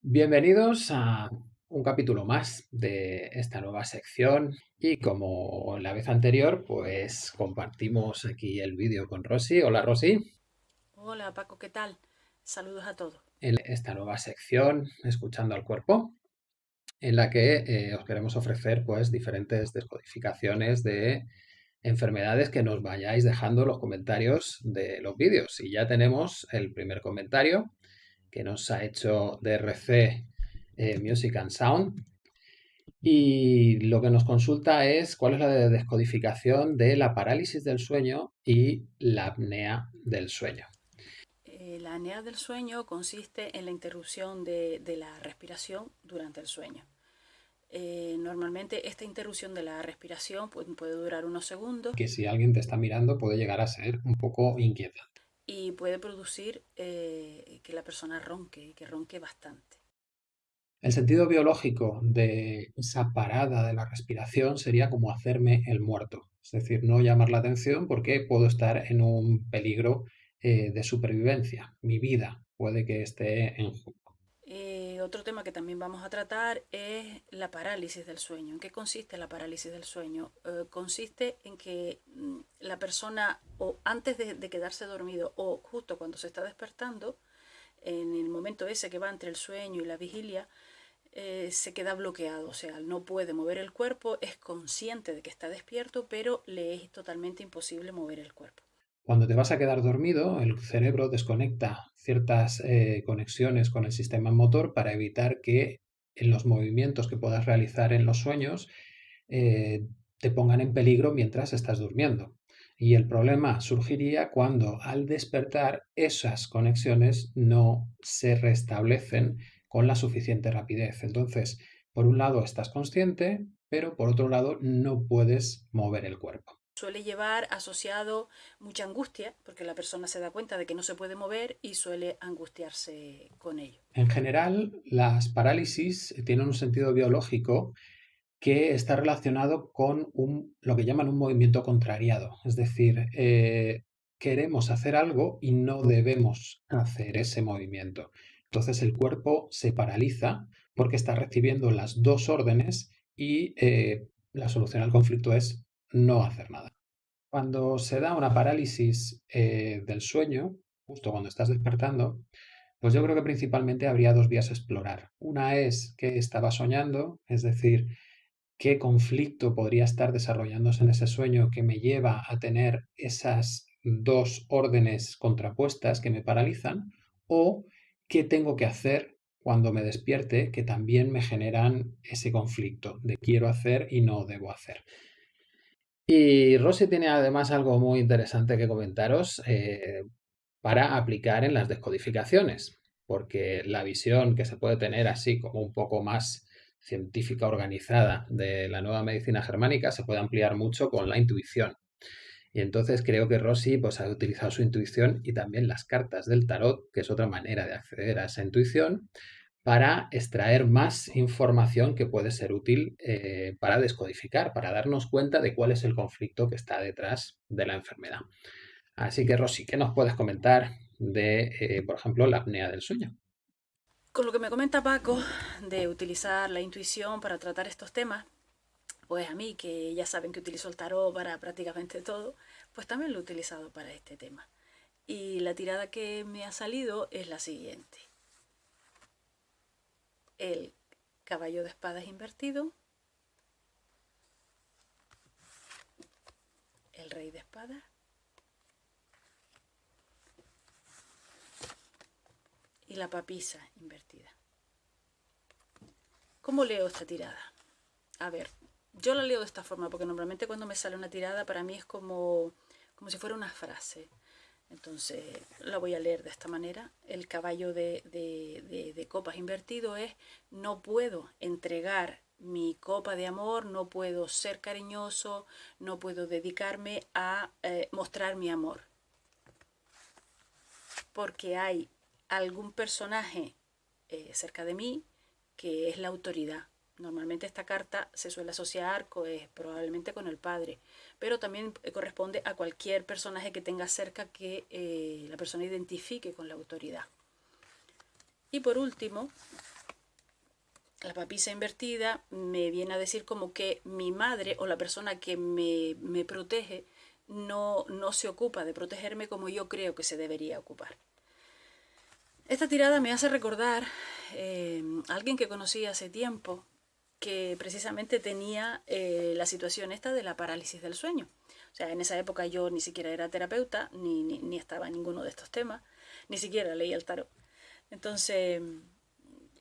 Bienvenidos a un capítulo más de esta nueva sección y como la vez anterior pues compartimos aquí el vídeo con Rosy. Hola Rosy. Hola Paco, ¿qué tal? Saludos a todos. En esta nueva sección, Escuchando al Cuerpo, en la que eh, os queremos ofrecer pues diferentes descodificaciones de enfermedades que nos vayáis dejando los comentarios de los vídeos. Y ya tenemos el primer comentario que nos ha hecho DRC eh, Music and Sound. Y lo que nos consulta es cuál es la descodificación de la parálisis del sueño y la apnea del sueño. Eh, la apnea del sueño consiste en la interrupción de, la respiración durante el sueño. Eh, normalmente esta interrupción de la respiración puede, puede durar unos segundos. Que si alguien te está mirando puede llegar a ser un poco inquietante y puede producir eh, que la persona ronque, que ronque bastante. El sentido biológico de esa parada de la respiración sería como hacerme el muerto, es decir, no llamar la atención porque puedo estar en un peligro eh, de supervivencia. Mi vida puede que esté en. Eh, otro tema que también vamos a tratar es la parálisis del sueño. ¿En qué consiste la parálisis del sueño? Eh, consiste en que mm, la persona, o antes de, quedarse dormido, o justo cuando se está despertando, en el momento ese que va entre el sueño y la vigilia, eh, se queda bloqueado, o sea, no puede mover el cuerpo, es consciente de que está despierto, pero le es totalmente imposible mover el cuerpo. Cuando te vas a quedar dormido, el cerebro desconecta ciertas eh, conexiones con el sistema motor para evitar que en los movimientos que puedas realizar en los sueños eh, te pongan en peligro mientras estás durmiendo. Y el problema surgiría cuando al despertar esas conexiones no se restablecen con la suficiente rapidez. Entonces, por un lado estás consciente, pero por otro lado no puedes mover el cuerpo suele llevar asociado mucha angustia, porque la persona se da cuenta de que no se puede mover y suele angustiarse con ello. En general, las parálisis tienen un sentido biológico que está relacionado con un, lo que llaman un movimiento contrariado, es decir, eh, queremos hacer algo y no debemos hacer ese movimiento. Entonces el cuerpo se paraliza porque está recibiendo las dos órdenes y eh, la solución al conflicto es no hacer nada. Cuando se da una parálisis eh, del sueño, justo cuando estás despertando, pues yo creo que principalmente habría dos vías a explorar. Una es qué estaba soñando, es decir, qué conflicto podría estar desarrollándose en ese sueño que me lleva a tener esas dos órdenes contrapuestas que me paralizan, o qué tengo que hacer cuando me despierte que también me generan ese conflicto de quiero hacer y no debo hacer. Y Rosy tiene además algo muy interesante que comentaros eh, para aplicar en las descodificaciones, porque la visión que se puede tener así como un poco más científica organizada de la nueva medicina germánica se puede ampliar mucho con la intuición. Y entonces creo que Rosy pues, ha utilizado su intuición y también las cartas del tarot, que es otra manera de acceder a esa intuición, para extraer más información que puede ser útil eh, para descodificar, para darnos cuenta de cuál es el conflicto que está detrás de la enfermedad. Así que, Rosy, ¿qué nos puedes comentar de, eh, por ejemplo, la apnea del sueño? Con lo que me comenta Paco de utilizar la intuición para tratar estos temas, pues a mí, que ya saben que utilizo el tarot para prácticamente todo, pues también lo he utilizado para este tema. Y la tirada que me ha salido es la siguiente el caballo de espadas invertido, el rey de espadas, y la papisa invertida. ¿Cómo leo esta tirada? A ver, yo la leo de esta forma porque normalmente cuando me sale una tirada para mí es como, como si fuera una frase. Entonces la voy a leer de esta manera. El caballo de, copas invertido es no puedo entregar mi copa de amor, no puedo ser cariñoso, no puedo dedicarme a eh, mostrar mi amor. Porque hay algún personaje eh, cerca de mí que es la autoridad. Normalmente esta carta se suele asociar probablemente con el padre, pero también eh, corresponde a cualquier personaje que tenga cerca que eh, la persona identifique con la autoridad. Y por último, la papisa invertida me viene a decir como que mi madre o la persona que me, me protege no, no se ocupa de protegerme como yo creo que se debería ocupar. Esta tirada me hace recordar eh, a alguien que conocí hace tiempo que precisamente tenía eh, la situación esta de la parálisis del sueño. O sea, en esa época yo ni siquiera era terapeuta, ni, ni, estaba en ninguno de estos temas, ni siquiera leía el tarot. Entonces,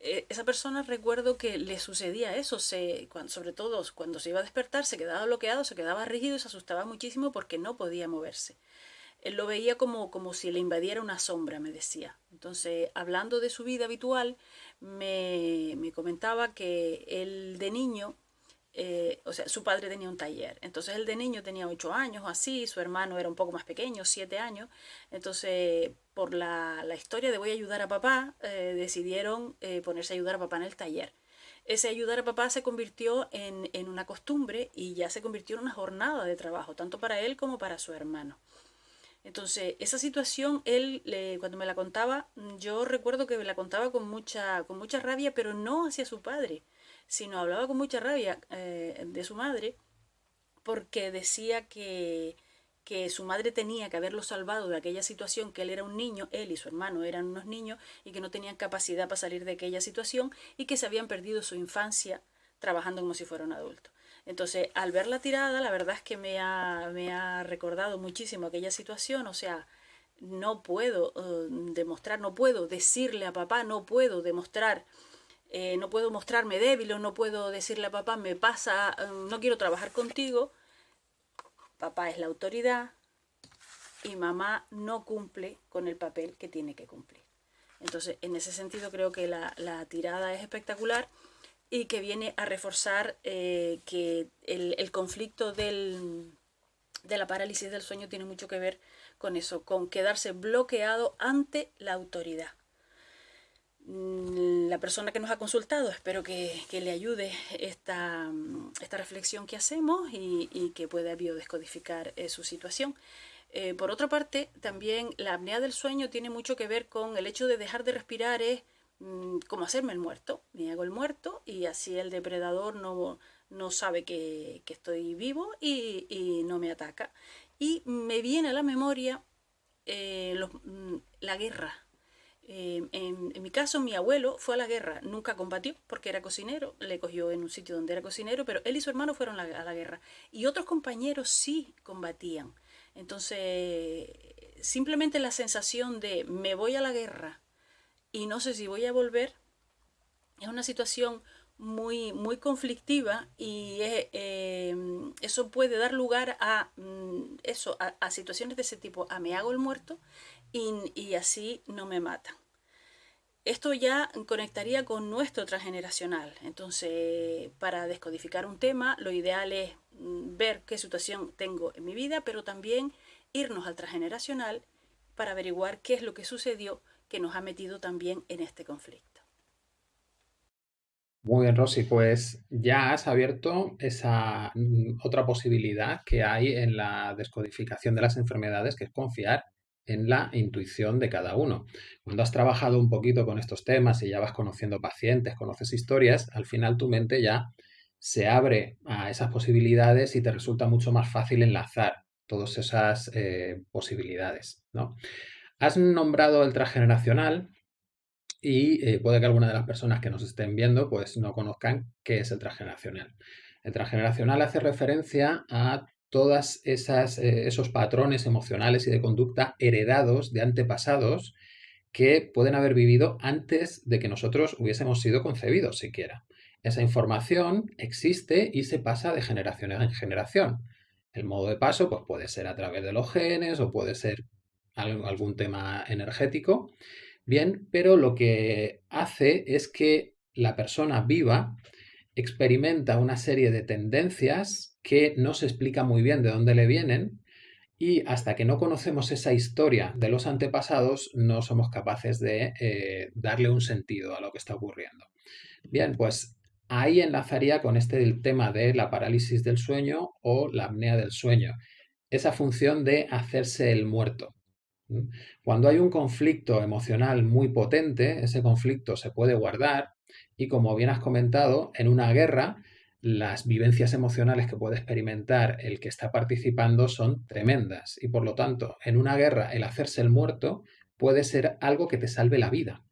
eh, esa persona recuerdo que le sucedía eso, se, sobre todo cuando se iba a despertar, se quedaba bloqueado, se quedaba rígido y se asustaba muchísimo porque no podía moverse. Él lo veía como, como si le invadiera una sombra, me decía. Entonces, hablando de su vida habitual, me, me comentaba que él de niño eh, o sea, su padre tenía un taller. Entonces él de niño tenía ocho años o así, su hermano era un poco más pequeño, siete años. Entonces, por la, la historia de voy a ayudar a papá, eh, decidieron eh, ponerse a ayudar a papá en el taller. Ese ayudar a papá se convirtió en, en, una costumbre y ya se convirtió en una jornada de trabajo, tanto para él como para su hermano. Entonces, esa situación, él, le, cuando me la contaba, yo recuerdo que me la contaba con mucha, con mucha rabia, pero no hacia su padre, sino hablaba con mucha rabia eh, de su madre porque decía que, que su madre tenía que haberlo salvado de aquella situación, que él era un niño, él y su hermano eran unos niños y que no tenían capacidad para salir de aquella situación y que se habían perdido su infancia trabajando como si fuera un adulto. Entonces, al ver la tirada, la verdad es que me ha, me ha recordado muchísimo aquella situación, o sea, no puedo uh, demostrar, no puedo decirle a papá, no puedo demostrar eh, no puedo mostrarme débil o no puedo decirle a papá, me pasa, mm, no quiero trabajar contigo. Papá es la autoridad y mamá no cumple con el papel que tiene que cumplir. Entonces, en ese sentido creo que la, la tirada es espectacular y que viene a reforzar eh, que el, conflicto del, de la parálisis del sueño tiene mucho que ver con eso, con quedarse bloqueado ante la autoridad. Mm, la persona que nos ha consultado, espero que, que le ayude esta, esta, reflexión que hacemos y, que pueda biodescodificar eh, su situación. Eh, por otra parte, también la apnea del sueño tiene mucho que ver con el hecho de dejar de respirar, es como hacerme el muerto. Me hago el muerto y así el depredador no, no sabe que, que estoy vivo y, y, no me ataca. Y me viene a la memoria eh, mm, la guerra eh, en, mi caso, mi abuelo fue a la guerra, nunca combatió porque era cocinero, le cogió en un sitio donde era cocinero, pero él y su hermano fueron a la guerra. Y otros compañeros sí combatían. Entonces, simplemente la sensación de me voy a la guerra y no sé si voy a volver, es una situación muy, muy conflictiva y eh, eso puede dar lugar a, mm, eso, a, situaciones de ese tipo, a me hago el muerto y, y así no me matan esto ya conectaría con nuestro transgeneracional. Entonces, para descodificar un tema, lo ideal es mm, ver qué situación tengo en mi vida, pero también irnos al transgeneracional para averiguar qué es lo que sucedió que nos ha metido también en este conflicto. Muy bien, Rosy, pues ya has abierto esa mm, otra posibilidad que hay en la descodificación de las enfermedades, que es confiar en la intuición de cada uno. Cuando has trabajado un poquito con estos temas y ya vas conociendo pacientes, conoces historias, al final tu mente ya se abre a esas posibilidades y te resulta mucho más fácil enlazar todas esas eh, posibilidades. ¿no? Has nombrado el transgeneracional y eh, puede que alguna de las personas que nos estén viendo pues no conozcan qué es el transgeneracional. El transgeneracional hace referencia a esas, eh, esos patrones emocionales y de conducta heredados de antepasados que pueden haber vivido antes de que nosotros hubiésemos sido concebidos siquiera. Esa información existe y se pasa de generación en generación. El modo de paso pues, puede ser a través de los genes o puede ser algún tema energético. Bien, pero lo que hace es que la persona viva experimenta una serie de tendencias que no se explica muy bien de dónde le vienen y hasta que no conocemos esa historia de los antepasados no somos capaces de eh, darle un sentido a lo que está ocurriendo. Bien, pues ahí enlazaría con este tema de la parálisis del sueño o la apnea del sueño, esa función de hacerse el muerto. Cuando hay un conflicto emocional muy potente, ese conflicto se puede guardar y como bien has comentado, en una guerra las vivencias emocionales que puede experimentar el que está participando son tremendas y por lo tanto en una guerra el hacerse el muerto puede ser algo que te salve la vida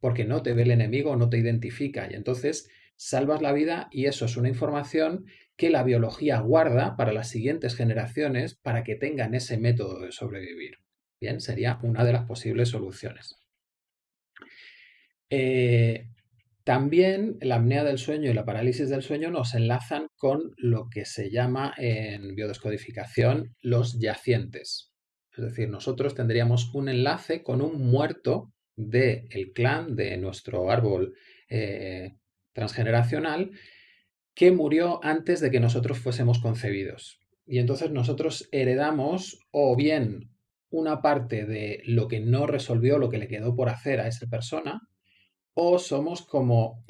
porque no te ve el enemigo, no te identifica y entonces salvas la vida y eso es una información que la biología guarda para las siguientes generaciones para que tengan ese método de sobrevivir. Bien, sería una de las posibles soluciones. Eh, también la apnea del sueño y la parálisis del sueño nos enlazan con lo que se llama en biodescodificación los yacientes. Es decir, nosotros tendríamos un enlace con un muerto del clan de nuestro árbol eh, transgeneracional que murió antes de que nosotros fuésemos concebidos. Y entonces nosotros heredamos o bien una parte de lo que no resolvió, lo que le quedó por hacer a esa persona, o somos como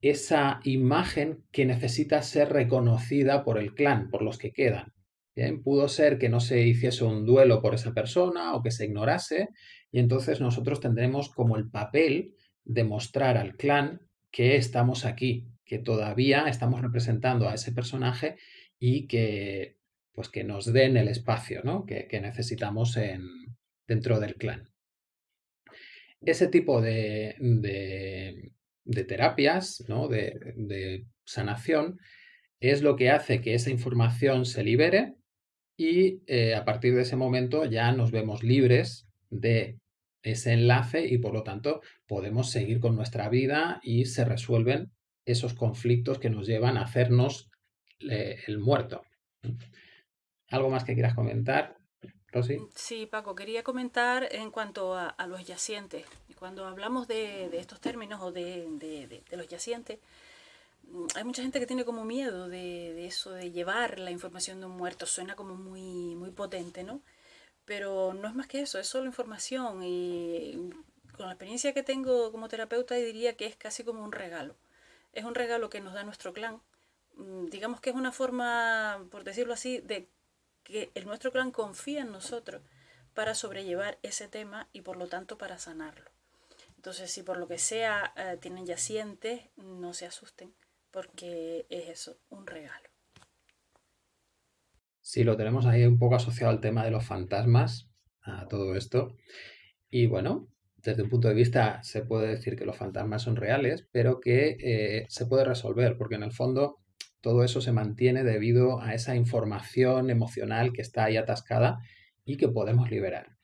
esa imagen que necesita ser reconocida por el clan, por los que quedan. Bien, pudo ser que no se hiciese un duelo por esa persona o que se ignorase, y entonces nosotros tendremos como el papel de mostrar al clan que estamos aquí, que todavía estamos representando a ese personaje y que pues que nos den el espacio ¿no? que, necesitamos en, dentro del clan. Ese tipo de, de, terapias, ¿no? de, de sanación, es lo que hace que esa información se libere y eh, a partir de ese momento ya nos vemos libres de ese enlace y por lo tanto podemos seguir con nuestra vida y se resuelven esos conflictos que nos llevan a hacernos eh, el muerto. ¿Algo más que quieras comentar, Rosy? Sí, Paco, quería comentar en cuanto a, los yacientes. Cuando hablamos de, estos términos o de, de los yacientes, mm, hay mucha gente que tiene como miedo de, eso, de llevar la información de un muerto. Suena como muy, muy potente, ¿no? Pero no es más que eso, es solo información y con la experiencia que tengo como terapeuta diría que es casi como un regalo. Es un regalo que nos da nuestro clan. Mm, digamos que es una forma, por decirlo así, de que el nuestro clan confía en nosotros para sobrellevar ese tema y por lo tanto para sanarlo. Entonces, si por lo que sea eh, tienen yacientes, no se asusten, porque es eso, un regalo. Sí, lo tenemos ahí un poco asociado al tema de los fantasmas, a todo esto. Y bueno, desde un punto de vista se puede decir que los fantasmas son reales, pero que eh, se puede resolver, porque en el fondo todo eso se mantiene debido a esa información emocional que está ahí atascada y que podemos liberar.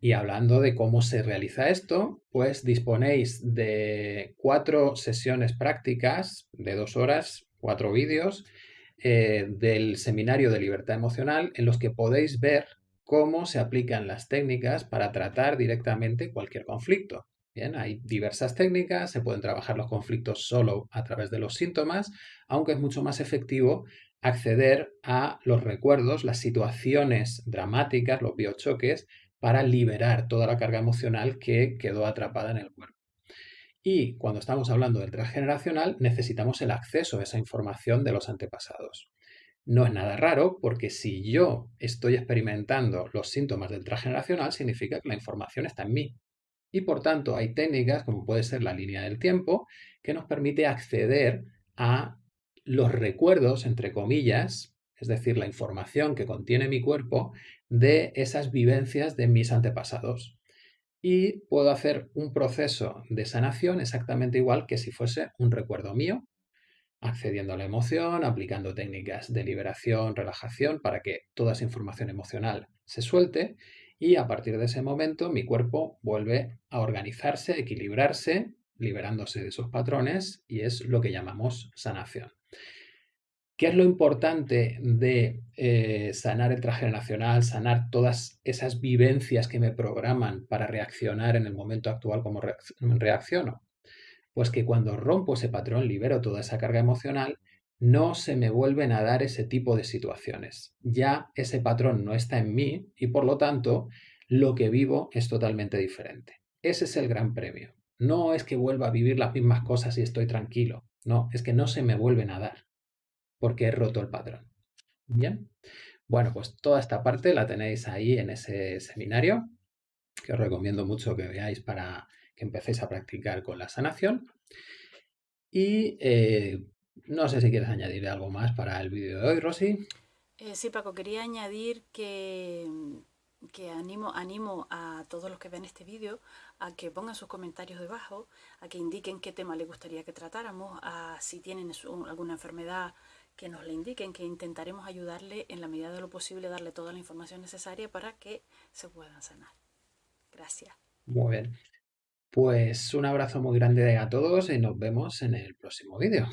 Y hablando de cómo se realiza esto, pues disponéis de cuatro sesiones prácticas de dos horas, cuatro vídeos, eh, del seminario de libertad emocional en los que podéis ver cómo se aplican las técnicas para tratar directamente cualquier conflicto. Bien, hay diversas técnicas, se pueden trabajar los conflictos solo a través de los síntomas, aunque es mucho más efectivo acceder a los recuerdos, las situaciones dramáticas, los biochoques, para liberar toda la carga emocional que quedó atrapada en el cuerpo. Y cuando estamos hablando del transgeneracional, necesitamos el acceso a esa información de los antepasados. No es nada raro porque si yo estoy experimentando los síntomas del transgeneracional, significa que la información está en mí. Y por tanto hay técnicas, como puede ser la línea del tiempo, que nos permite acceder a los recuerdos, entre comillas, es decir, la información que contiene mi cuerpo de esas vivencias de mis antepasados. Y puedo hacer un proceso de sanación exactamente igual que si fuese un recuerdo mío, accediendo a la emoción, aplicando técnicas de liberación, relajación, para que toda esa información emocional se suelte y a partir de ese momento mi cuerpo vuelve a organizarse, equilibrarse, liberándose de esos patrones y es lo que llamamos sanación. ¿Qué es lo importante de eh, sanar el transgeneracional, sanar todas esas vivencias que me programan para reaccionar en el momento actual como reacciono? Pues que cuando rompo ese patrón, libero toda esa carga emocional, no se me vuelven a dar ese tipo de situaciones. Ya ese patrón no está en mí y por lo tanto lo que vivo es totalmente diferente. Ese es el gran premio. No es que vuelva a vivir las mismas cosas y estoy tranquilo. No, es que no se me vuelven a dar porque he roto el patrón. Bien. Bueno, pues toda esta parte la tenéis ahí en ese seminario, que os recomiendo mucho que veáis para que empecéis a practicar con la sanación. Y eh, no sé si quieres añadir algo más para el vídeo de hoy, Rosy. Eh, sí, Paco, quería añadir que, que animo, animo a todos los que ven este vídeo a que pongan sus comentarios debajo, a que indiquen qué tema les gustaría que tratáramos, a si tienen alguna enfermedad que nos la indiquen, que intentaremos ayudarle en la medida de lo posible, darle toda la información necesaria para que se puedan sanar. Gracias. Muy bien. Pues un abrazo muy grande a todos y nos vemos en el próximo vídeo.